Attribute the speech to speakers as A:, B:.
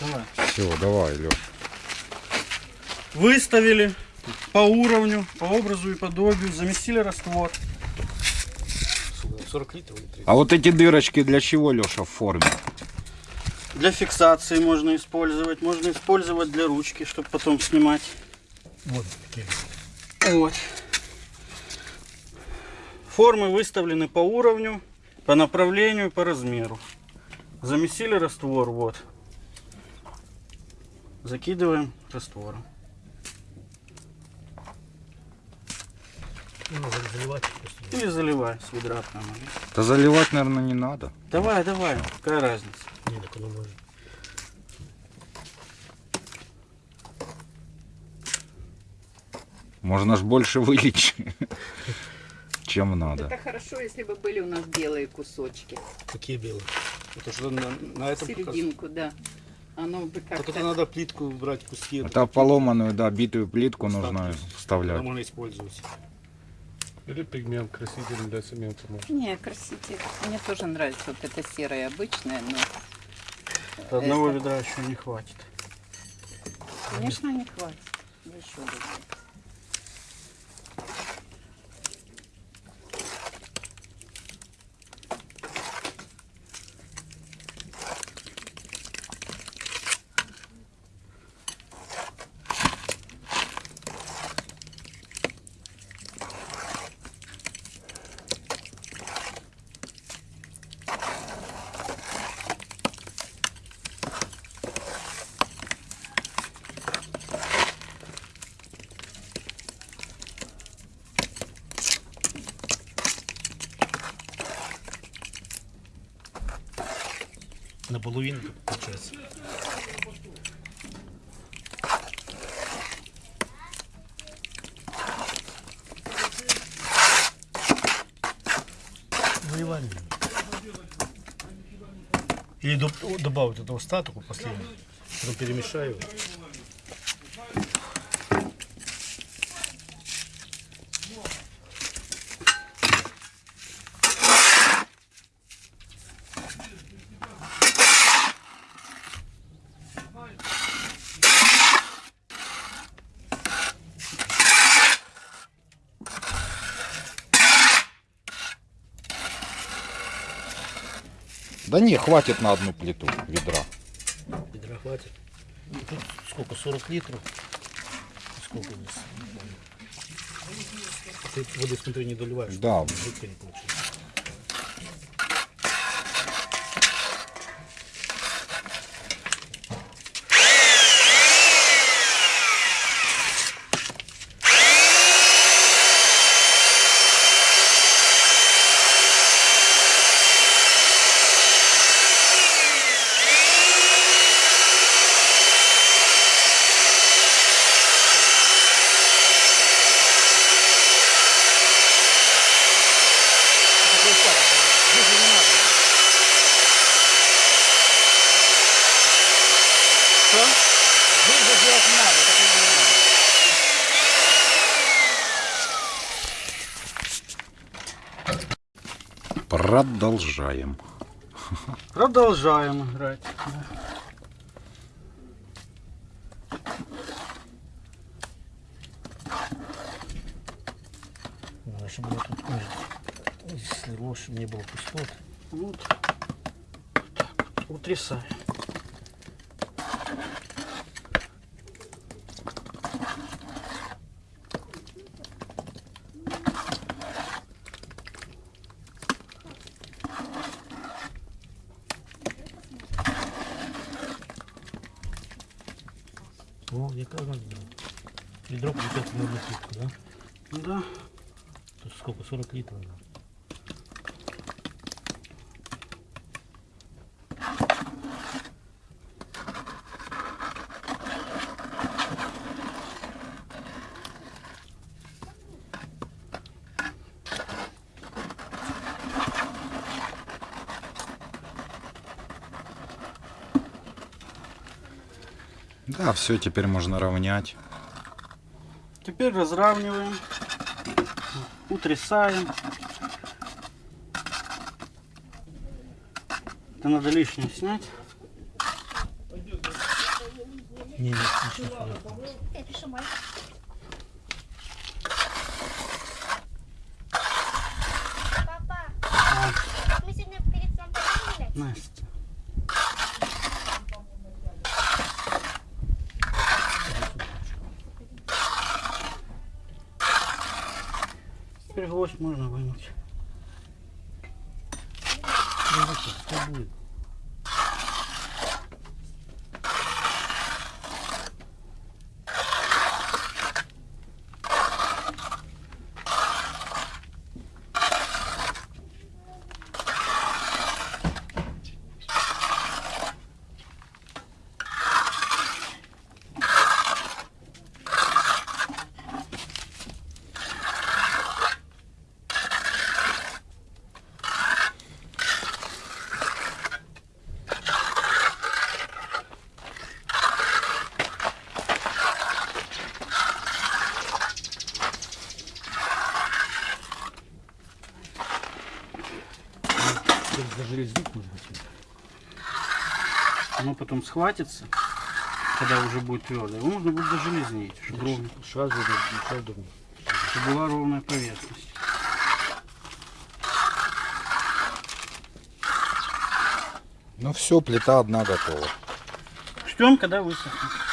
A: Давай.
B: Все, давай, Леш.
A: Выставили по уровню, по образу и подобию, заместили раствор.
C: 40 литров или 30?
B: А вот эти дырочки для чего, Леша, в форме?
A: Для фиксации можно использовать, можно использовать для ручки, чтобы потом снимать.
C: Вот такие.
A: Вот. Формы выставлены по уровню, по направлению, по размеру. Замесили раствор, вот. Закидываем раствором.
C: Ну.
A: Или заливай с ведра прямо.
B: Да заливать, наверное, не надо.
A: Давай, давай, какая разница.
C: Не, так оно может.
B: Можно ж больше вылить, чем надо.
D: Это хорошо, если бы были у нас белые кусочки.
C: Какие белые? Это что на, на этом показ-
D: Серединку, да. Оно бы
C: Так
D: как-то...
C: это надо плитку брать, куски.
B: Это поломанную, да, битую плитку нужно
C: Тогда
B: вставлять.
C: можно использовать.
E: Или пигмент краситель для цемента можно.
D: Не, краситель. Мне тоже нравится вот это серое обычное, но,
A: Одного
D: Это-
A: ведра еще не хватит.
D: конечно, не хватит. Еще.
C: Наполовину так получается. Заливаем. Или доп- добавить этого статуку последнего. Потом перемешаю.
B: Да не, хватит на одну плиту ведра.
C: Ведра хватит. Ну, Тут сколько? 40 литров? Сколько у нас? Ты воды, смотри, не доливаешь.
B: Да.
C: Жидко не получится.
A: Что?
B: Продолжаем.
A: Продолжаем играть.
C: Надо, чтобы вот тут слило, чтобы не было пустот.
A: Вот. Вот так вот. Утрясаем.
C: Надо. Ведро получается на одну плитку, да?
A: Да.
C: Тут сколько? 40 литров. да?
B: Да, все, теперь можно равнять.
A: Теперь разравниваем. Утрясаем. Это надо лишнее снять.
C: Не, не, сейчас нет.
A: Теперь гвоздь можно вынуть.
C: Ну, вот так, что будет? Резник можно отсюда.
A: Оно потом схватится, когда уже будет твердое. Его можно будет зажелезнить, чтобы, ровно-
C: Сразу на сразу
A: чтобы была ровная поверхность.
B: Ну все, плита одна готова.
A: Ждем, когда высохнет.